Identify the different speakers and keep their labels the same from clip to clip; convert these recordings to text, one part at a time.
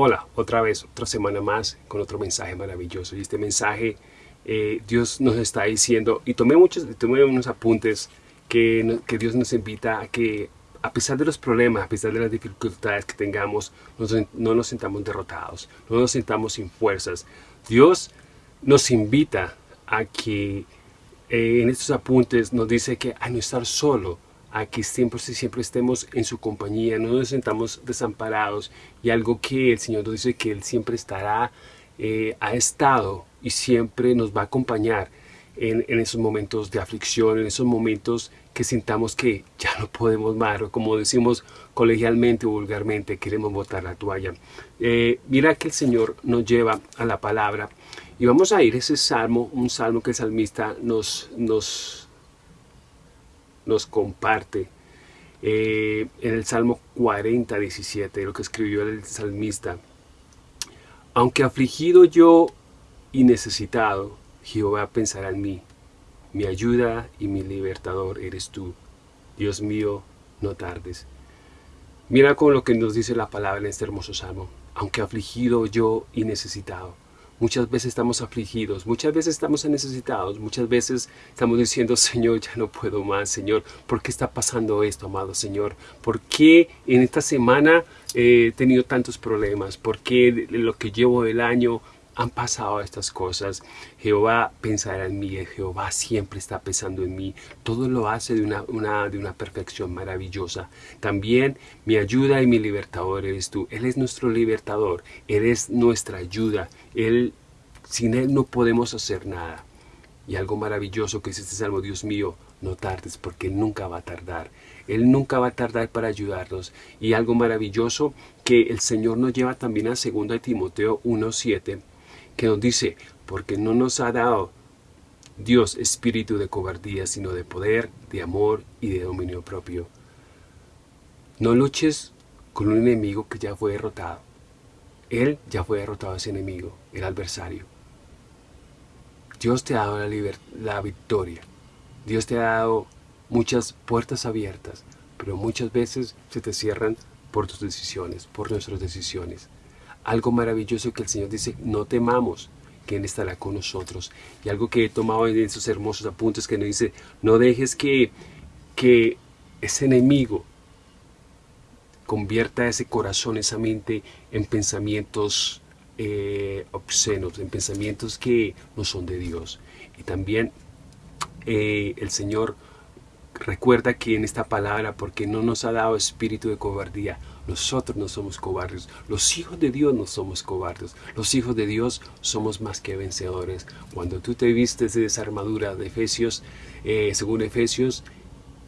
Speaker 1: Hola, otra vez, otra semana más con otro mensaje maravilloso. Y este mensaje eh, Dios nos está diciendo, y tomé, muchos, tomé unos apuntes que, que Dios nos invita a que a pesar de los problemas, a pesar de las dificultades que tengamos, no nos sintamos derrotados, no nos sintamos sin fuerzas. Dios nos invita a que eh, en estos apuntes nos dice que a no estar solo, a que siempre, siempre estemos en su compañía, no nos sentamos desamparados y algo que el Señor nos dice que Él siempre estará, eh, ha estado y siempre nos va a acompañar en, esos momentos de aflicción, en esos momentos que sintamos que ya no podemos más, o como decimos colegialmente o vulgarmente, queremos botar la toalla. Eh, mira que el Señor nos lleva a la palabra y vamos a ir ese salmo, un salmo que el salmista nos, nos nos comparte eh, en el Salmo 40, 17, lo que escribió el salmista. Aunque afligido yo y necesitado, Jehová pensará en mí. Mi ayuda y mi libertador eres tú. Dios mío, no tardes. Mira con lo que nos dice la palabra en este hermoso salmo. Aunque afligido yo y necesitado. Muchas veces estamos afligidos, muchas veces estamos necesitados, muchas veces estamos diciendo, Señor, ya no puedo más, Señor. ¿Por qué está pasando esto, amado Señor? ¿Por qué en esta semana he tenido tantos problemas? ¿Por qué lo que llevo del año han pasado estas cosas. Jehová pensará en mí, Jehová siempre está pensando en mí. Todo lo hace de una, de una perfección maravillosa. También mi ayuda y mi libertador eres tú. Él es nuestro libertador, Él es nuestra ayuda. Él, sin Él no podemos hacer nada. Y algo maravilloso que es este salmo, Dios mío, no tardes porque nunca va a tardar. Él nunca va a tardar para ayudarnos. Y algo maravilloso que el Señor nos lleva también a 2 Timoteo 1.7 que nos dice, porque no nos ha dado Dios espíritu de cobardía, sino de poder, de amor y de dominio propio. No luches con un enemigo que ya fue derrotado. Él ya fue derrotado ese enemigo, el adversario. Dios te ha dado la, la victoria. Dios te ha dado muchas puertas abiertas, pero muchas veces se te cierran por tus decisiones, por nuestras decisiones algo maravilloso que el Señor dice, no temamos, que estará con nosotros. Y algo que he tomado en esos hermosos apuntes que nos dice, no dejes que, que ese enemigo convierta ese corazón, esa mente en pensamientos eh, obscenos, en pensamientos que no son de Dios. Y también eh, el Señor recuerda que en esta palabra, porque no nos ha dado espíritu de cobardía, nosotros no somos cobardes. Los hijos de Dios no somos cobardes. Los hijos de Dios somos más que vencedores. Cuando tú te vistes de esa armadura de Efesios, eh, según Efesios,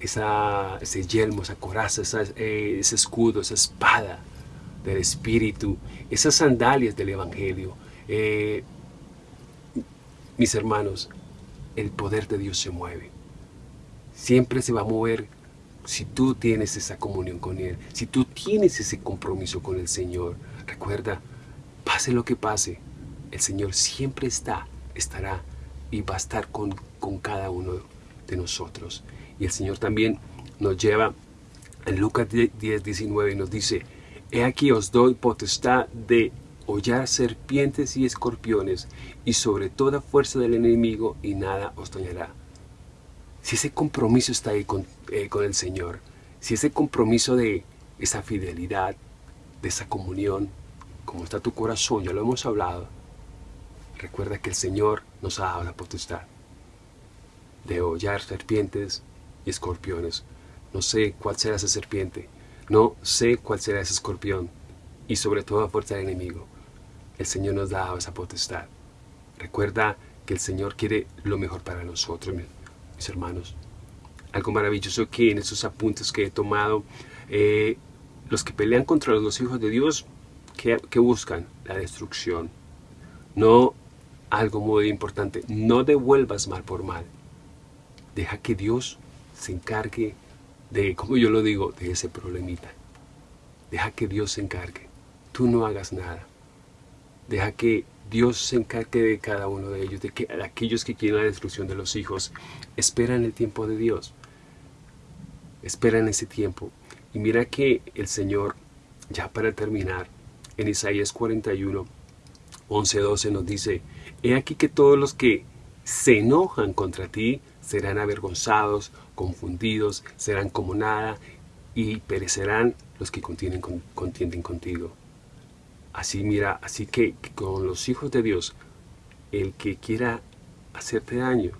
Speaker 1: esa, ese yelmo, esa coraza, eh, ese escudo, esa espada del Espíritu, esas sandalias del Evangelio. Eh, mis hermanos, el poder de Dios se mueve. Siempre se va a mover si tú tienes esa comunión con Él, si tú tienes ese compromiso con el Señor, recuerda, pase lo que pase, el Señor siempre está, estará y va a estar con, con cada uno de nosotros. Y el Señor también nos lleva en Lucas 10, 19 y nos dice, He aquí os doy potestad de hollar serpientes y escorpiones y sobre toda fuerza del enemigo y nada os dañará. Si ese compromiso está ahí con, eh, con el Señor, si ese compromiso de esa fidelidad, de esa comunión, como está tu corazón, ya lo hemos hablado, recuerda que el Señor nos ha dado la potestad de hollar serpientes y escorpiones. No sé cuál será esa serpiente, no sé cuál será ese escorpión, y sobre todo a fuerza del enemigo. El Señor nos da esa potestad. Recuerda que el Señor quiere lo mejor para nosotros hermanos. Algo maravilloso que en esos apuntes que he tomado, eh, los que pelean contra los hijos de Dios, que, buscan la destrucción. No, algo muy importante, no devuelvas mal por mal. Deja que Dios se encargue de, como yo lo digo, de ese problemita. Deja que Dios se encargue. Tú no hagas nada. Deja que Dios se encargue de cada uno de ellos, de que aquellos que quieren la destrucción de los hijos, esperan el tiempo de Dios. Esperan ese tiempo. Y mira que el Señor, ya para terminar, en Isaías 41, 11, 12 nos dice, He aquí que todos los que se enojan contra ti serán avergonzados, confundidos, serán como nada y perecerán los que contienden, contienden contigo. Así mira, así que, con los hijos de Dios, el que quiera hacerte daño,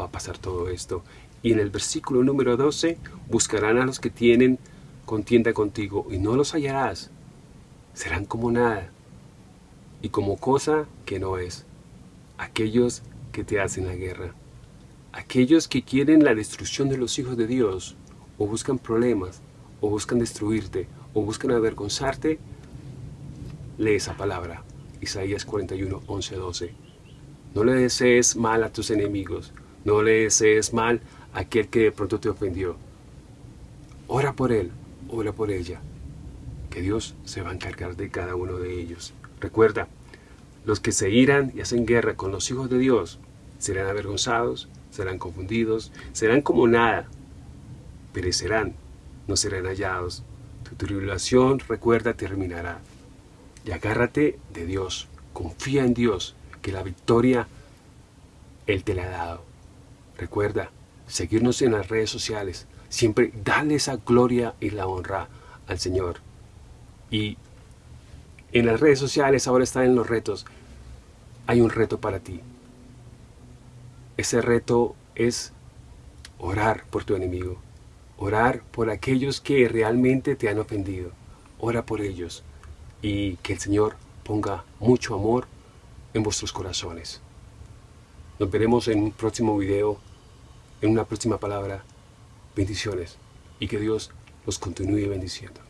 Speaker 1: va a pasar todo esto. Y en el versículo número 12, buscarán a los que tienen contienda contigo y no los hallarás. Serán como nada y como cosa que no es. Aquellos que te hacen la guerra. Aquellos que quieren la destrucción de los hijos de Dios, o buscan problemas, o buscan destruirte, o buscan avergonzarte, lee esa palabra. Isaías 41, 11, 12. No le desees mal a tus enemigos, no le desees mal a aquel que de pronto te ofendió. Ora por él, ora por ella, que Dios se va a encargar de cada uno de ellos. Recuerda, los que se irán y hacen guerra con los hijos de Dios serán avergonzados, serán confundidos, serán como nada, perecerán, no serán hallados. Tu tribulación, recuerda, terminará. Y agárrate de Dios, confía en Dios, que la victoria Él te la ha dado. Recuerda, seguirnos en las redes sociales, siempre dale esa gloria y la honra al Señor. Y en las redes sociales ahora están en los retos. Hay un reto para ti. Ese reto es orar por tu enemigo. Orar por aquellos que realmente te han ofendido. Ora por ellos. Y que el Señor ponga mucho amor en vuestros corazones. Nos veremos en un próximo video, en una próxima palabra. Bendiciones y que Dios los continúe bendiciendo.